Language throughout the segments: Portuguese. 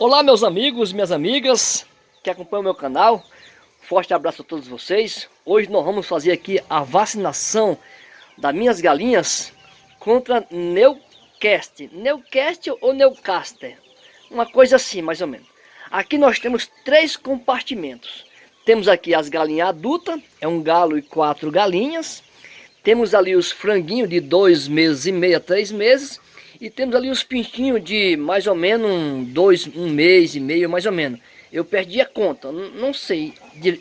Olá meus amigos, minhas amigas que acompanham o meu canal. Forte abraço a todos vocês. Hoje nós vamos fazer aqui a vacinação das minhas galinhas contra Newcastle. Newcastle ou Newcaster? Uma coisa assim, mais ou menos. Aqui nós temos três compartimentos. Temos aqui as galinhas adultas, é um galo e quatro galinhas. Temos ali os franguinhos de dois meses e meio a três meses. E temos ali os pintinhos de mais ou menos um, dois, um mês e meio, mais ou menos. Eu perdi a conta, não sei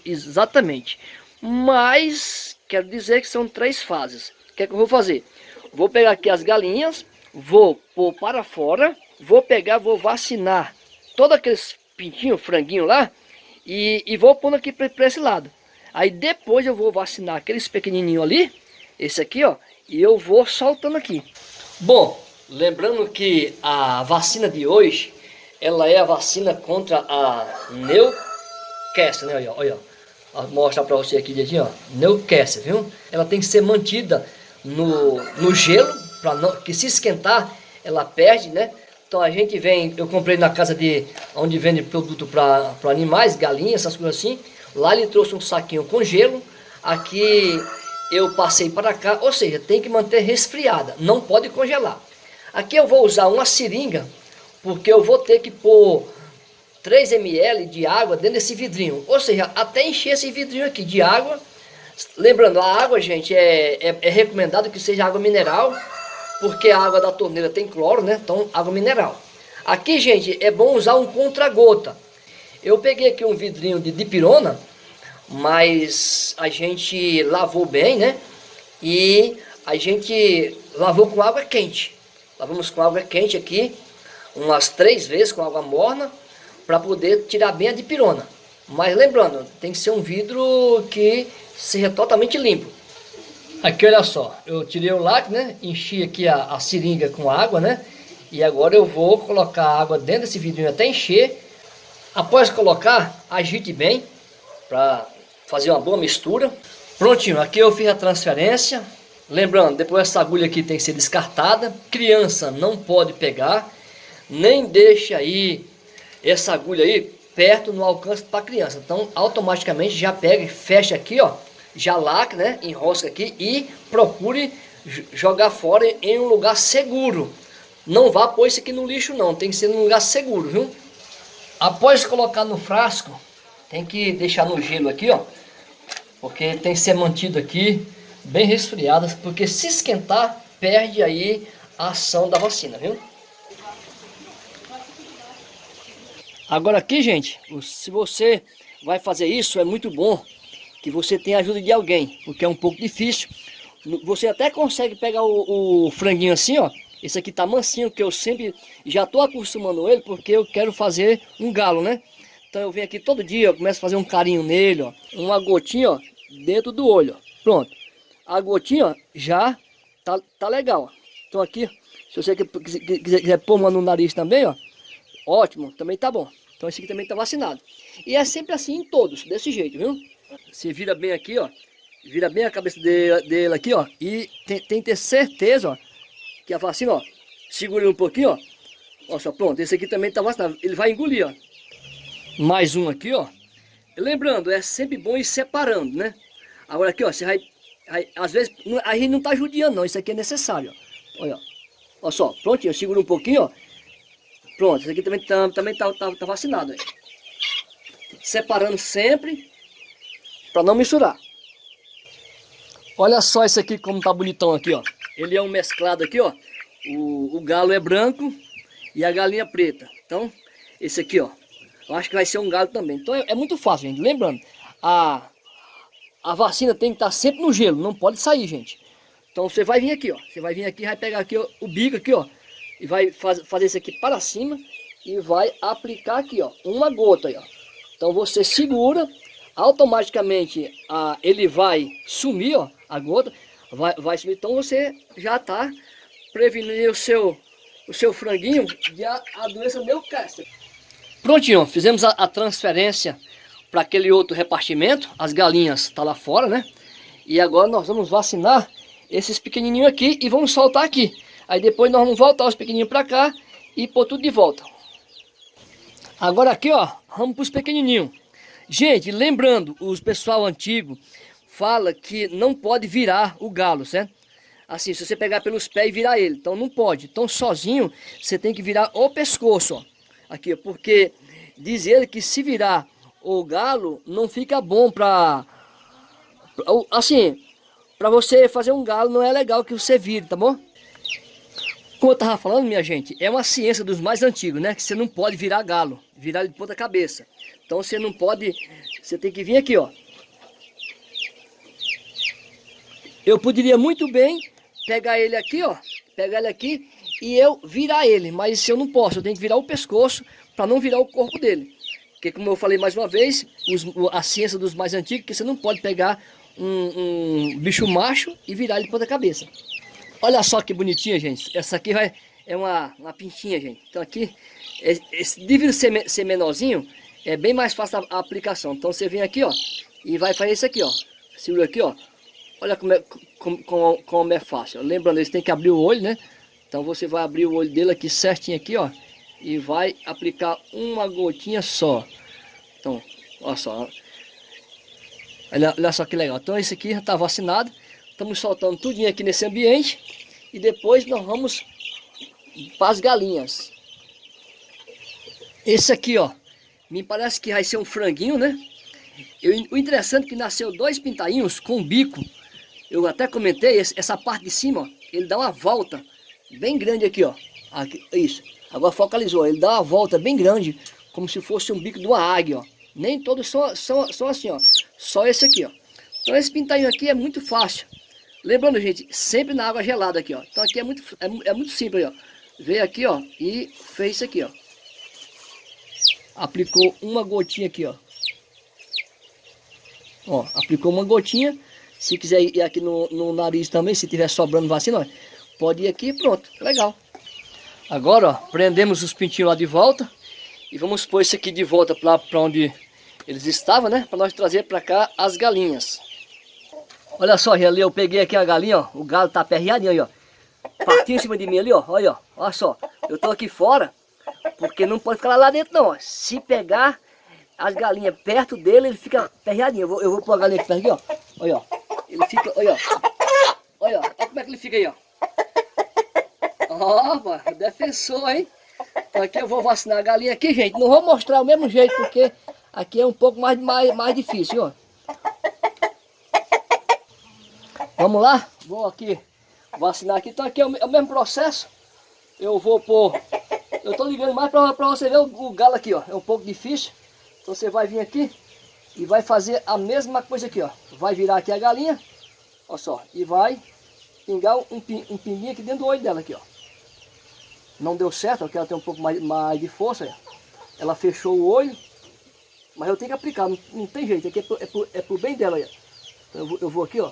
exatamente. Mas quero dizer que são três fases. O que é que eu vou fazer? Vou pegar aqui as galinhas, vou pôr para fora, vou pegar, vou vacinar todos aqueles pintinhos, franguinho lá, e, e vou pondo aqui para esse lado. Aí depois eu vou vacinar aqueles pequenininhos ali, esse aqui ó, e eu vou soltando aqui. Bom, Lembrando que a vacina de hoje, ela é a vacina contra a Newcastle, né? Olha, olha. Mostrar para você aqui direitinho, ó. Newcastle, viu? Ela tem que ser mantida no, no gelo, para não que se esquentar, ela perde, né? Então a gente vem, eu comprei na casa de onde vende produto para animais, galinhas, essas coisas assim. Lá ele trouxe um saquinho com gelo. Aqui eu passei para cá, ou seja, tem que manter resfriada, não pode congelar. Aqui eu vou usar uma seringa, porque eu vou ter que pôr 3 ml de água dentro desse vidrinho. Ou seja, até encher esse vidrinho aqui de água. Lembrando, a água, gente, é, é, é recomendado que seja água mineral, porque a água da torneira tem cloro, né? Então, água mineral. Aqui, gente, é bom usar um contra-gota. Eu peguei aqui um vidrinho de dipirona, mas a gente lavou bem, né? E a gente lavou com água quente. Lavamos com água quente aqui, umas três vezes com água morna, para poder tirar bem a dipirona. Mas lembrando, tem que ser um vidro que seja totalmente limpo. Aqui olha só, eu tirei o lacre, né? Enchi aqui a, a seringa com água, né? E agora eu vou colocar a água dentro desse vidrinho até encher. Após colocar, agite bem para fazer uma boa mistura. Prontinho, aqui eu fiz a transferência. Lembrando, depois essa agulha aqui tem que ser descartada. Criança não pode pegar. Nem deixa aí essa agulha aí perto no alcance para criança. Então, automaticamente já pega e fecha aqui, ó. Já lacra, né? Enrosca aqui e procure jogar fora em um lugar seguro. Não vá pôr isso aqui no lixo não, tem que ser num lugar seguro, viu? Após colocar no frasco, tem que deixar no gelo aqui, ó. Porque tem que ser mantido aqui bem resfriadas, porque se esquentar, perde aí a ação da vacina, viu? Agora aqui, gente, se você vai fazer isso, é muito bom que você tenha a ajuda de alguém, porque é um pouco difícil. Você até consegue pegar o, o franguinho assim, ó. Esse aqui tá mansinho, que eu sempre já tô acostumando ele, porque eu quero fazer um galo, né? Então eu venho aqui todo dia, eu começo a fazer um carinho nele, ó. Uma gotinha, ó, dentro do olho, ó. Pronto a gotinha ó, já tá, tá legal. Então aqui, se você quiser, quiser pôr uma no nariz também, ó, ótimo, também tá bom. Então esse aqui também tá vacinado. E é sempre assim em todos, desse jeito, viu? Você vira bem aqui, ó, vira bem a cabeça dele, dele aqui, ó, e tem, tem, que ter certeza, ó, que a vacina, ó, segura um pouquinho, ó, ó só, pronto, esse aqui também tá vacinado, ele vai engolir, ó. Mais um aqui, ó. Lembrando, é sempre bom ir separando, né? Agora aqui, ó, você vai às vezes, a gente não está judiando não, isso aqui é necessário. Ó. Olha, olha só, prontinho, segura um pouquinho, ó. Pronto, isso aqui também está também tá, tá, tá vacinado. Separando sempre, para não misturar. Olha só esse aqui como tá bonitão aqui, ó. Ele é um mesclado aqui, ó. O, o galo é branco e a galinha preta. Então, esse aqui, ó. Eu acho que vai ser um galo também. Então é, é muito fácil, gente. Lembrando, a a vacina tem que estar sempre no gelo, não pode sair, gente. Então você vai vir aqui, ó. Você vai vir aqui, vai pegar aqui ó, o bico aqui, ó. E vai faz, fazer isso aqui para cima e vai aplicar aqui, ó. Uma gota aí, ó. Então você segura, automaticamente a, ele vai sumir, ó. A gota vai, vai sumir. Então você já está prevenindo o seu, o seu franguinho de a, a doença Newcastle. Prontinho, fizemos a, a transferência para aquele outro repartimento. As galinhas estão tá lá fora, né? E agora nós vamos vacinar esses pequenininhos aqui e vamos soltar aqui. Aí depois nós vamos voltar os pequenininhos para cá e pôr tudo de volta. Agora aqui, ó, vamos para os pequenininhos. Gente, lembrando, os pessoal antigo fala que não pode virar o galo, certo? Assim, se você pegar pelos pés e virar ele, então não pode. Então sozinho, você tem que virar o pescoço, ó. Aqui, porque diz ele que se virar o galo, não fica bom pra... Assim, pra você fazer um galo não é legal que você vire, tá bom? Como eu tava falando, minha gente, é uma ciência dos mais antigos, né? Que você não pode virar galo, virar de ponta cabeça. Então você não pode, você tem que vir aqui, ó. Eu poderia muito bem pegar ele aqui, ó, pegar ele aqui e eu virar ele, mas eu não posso, eu tenho que virar o pescoço para não virar o corpo dele. Porque como eu falei mais uma vez, os, a ciência dos mais antigos, que você não pode pegar um, um bicho macho e virar ele de ponta cabeça. Olha só que bonitinha, gente. Essa aqui vai, é uma, uma pintinha, gente. Então aqui, esse, devido ser, ser menorzinho, é bem mais fácil a, a, aplicação. Então você vem aqui, ó, e vai fazer isso aqui, ó. Segura aqui, ó. Olha como é, como, como, como é fácil. Lembrando, eles têm que abrir o olho, né? Então você vai abrir o olho dele aqui certinho aqui, ó. E vai aplicar uma gotinha só. Então, olha só. Olha, olha só que legal. Então esse aqui já está vacinado. Estamos soltando tudinho aqui nesse ambiente. E depois nós vamos para as galinhas. Esse aqui, ó. Me parece que vai ser um franguinho, né? Eu, o interessante é que nasceu dois pintainhos com bico. Eu até comentei, essa parte de cima, ó, ele dá uma volta bem grande aqui, ó. Aqui, isso. Agora focalizou, ele dá uma volta bem grande, como se fosse um bico de uma águia, ó. Nem todos são, são, são assim, ó. Só esse aqui, ó. Então esse pintainho aqui é muito fácil. Lembrando, gente, sempre na água gelada aqui, ó. Então aqui é muito, é, é muito simples, ó. Veio aqui, ó, e fez isso aqui, ó. Aplicou uma gotinha aqui, ó. Ó, aplicou uma gotinha. Se quiser ir aqui no, no nariz também, se tiver sobrando vacina, ó, pode ir aqui pronto. Legal. Agora, ó, prendemos os pintinhos lá de volta. E vamos pôr esse aqui de volta para onde eles estavam, né? Para nós trazer para cá as galinhas. Olha só, ali eu peguei aqui a galinha, ó. O galo tá aperreadinho aí, ó. Partiu em cima de mim ali, ó. Olha, ó. Olha só. Eu tô aqui fora, porque não pode ficar lá dentro, não, ó. Se pegar as galinhas perto dele, ele fica aperreadinho. Eu vou, eu vou pôr a galinha aqui aqui, ó. Olha, ó. Ele fica, olha, ó. Olha. Olha como é que ele fica aí, ó. Oh, defensor, hein? Então aqui eu vou vacinar a galinha aqui, gente. Não vou mostrar o mesmo jeito, porque aqui é um pouco mais, mais, mais difícil, ó. Vamos lá? Vou aqui vacinar aqui. Então aqui é o, é o mesmo processo. Eu vou pôr... Eu tô ligando mais para você ver o, o, galo aqui, ó. É um pouco difícil. Então você vai vir aqui e vai fazer a mesma coisa aqui, ó. Vai virar aqui a galinha. Olha só. E vai pingar um, um pinguinho aqui dentro do olho dela aqui, ó. Não deu certo, porque ela tem um pouco mais, mais de força. Ó. Ela fechou o olho. Mas eu tenho que aplicar, não, não tem jeito. É pro, é pro, é pro bem dela ó. Então eu vou, eu vou aqui, ó.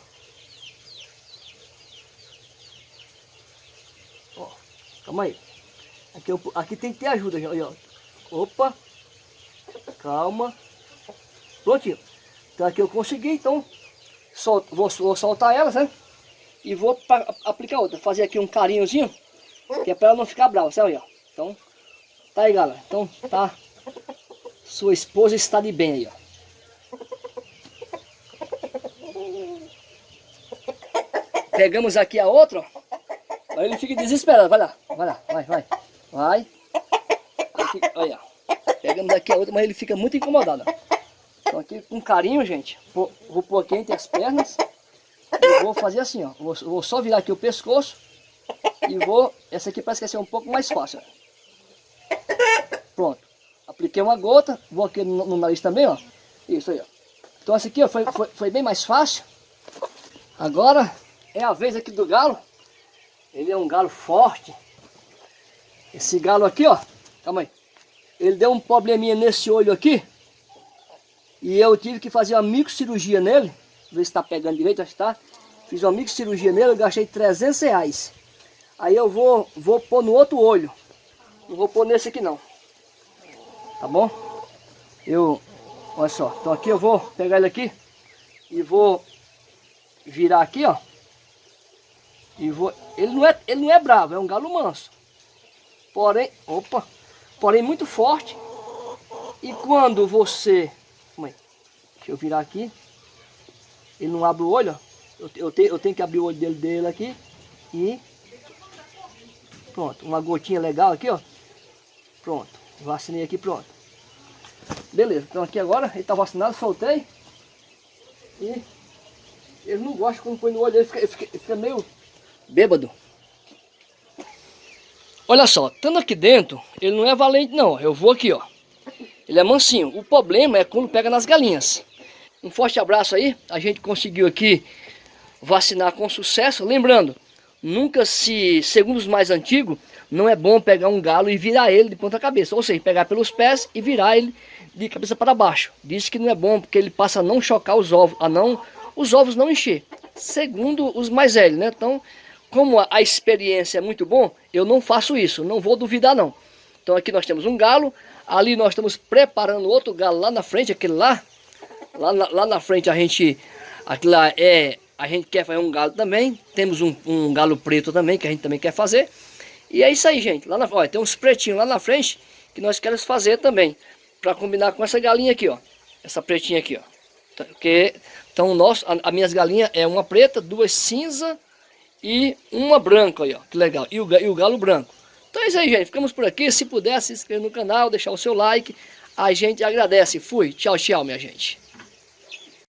Calma aí. Aqui, eu, aqui tem que ter ajuda, já. Ó. Opa. Calma. Prontinho. Então aqui eu consegui, então sol, vou, vou soltar elas, né? E vou pra, aplicar outra. Fazer aqui um carinhozinho. Que é para ela não ficar brava, sabe? Ó. Então, tá aí, galera. Então, tá. Sua esposa está de bem aí, ó. Pegamos aqui a outra, ó. Aí ele fica desesperado. Vai lá, vai lá, vai, vai. Vai. Fica, olha, pegamos daqui a outra, mas ele fica muito incomodado. Então aqui com carinho, gente, vou, vou pôr aqui entre as pernas. E vou fazer assim, ó. Vou, vou só virar aqui o pescoço. E vou... Essa aqui parece que vai ser um pouco mais fácil. Pronto. Apliquei uma gota. Vou aqui no, no nariz também, ó. Isso aí, ó. Então essa aqui ó, foi, foi, foi bem mais fácil. Agora é a vez aqui do galo. Ele é um galo forte. Esse galo aqui, ó. Calma aí. Ele deu um probleminha nesse olho aqui. E eu tive que fazer uma microcirurgia nele. Ver se está pegando direito, acho que está. Fiz uma microcirurgia nele, eu gastei 300 reais. Aí eu vou, vou pôr no outro olho. Não vou pôr nesse aqui não. Tá bom? Eu, olha só. Então aqui eu vou pegar ele aqui. E vou virar aqui, ó. E vou, ele, não é, ele não é bravo, é um galo manso. Porém, opa, porém muito forte. E quando você... Mãe, deixa eu virar aqui. Ele não abre o olho, ó. Eu, eu, tenho, eu tenho que abrir o olho dele, dele aqui. E... Pronto, uma gotinha legal aqui, ó. Pronto, vacinei aqui, pronto. Beleza, então aqui agora, ele tá vacinado, soltei. E ele não gosta quando põe no olho, ele fica, ele fica, ele fica meio bêbado. Olha só, estando aqui dentro, ele não é valente não, eu vou aqui ó. Ele é mansinho, o problema é quando pega nas galinhas. Um forte abraço aí, a gente conseguiu aqui vacinar com sucesso. Lembrando, nunca se, segundo os mais antigos, não é bom pegar um galo e virar ele de ponta cabeça. Ou seja, pegar pelos pés e virar ele de cabeça para baixo. Diz que não é bom porque ele passa a não chocar os ovos, a não os ovos não encher. Segundo os mais velhos, né? Então, como a, a experiência é muito bom, eu não faço isso, não vou duvidar não. Então aqui nós temos um galo, ali nós estamos preparando outro galo lá na frente, aquele lá. Lá, lá, lá na frente a gente, aquilo lá é, a gente quer fazer um galo também. Temos um, um galo preto também, que a gente também quer fazer. E é isso aí, gente. Lá na, olha, tem uns pretinhos lá na frente que nós queremos fazer também para combinar com essa galinha aqui, ó. Essa pretinha aqui, ó. Porque, então, nosso, a, a minhas galinhas é uma preta, duas cinza e uma branca aí, ó. Que legal. E o, e o galo branco. Então é isso aí, gente. Ficamos por aqui. Se puder, se inscrever no canal, deixar o seu like. A gente agradece. Fui. Tchau, tchau, minha gente.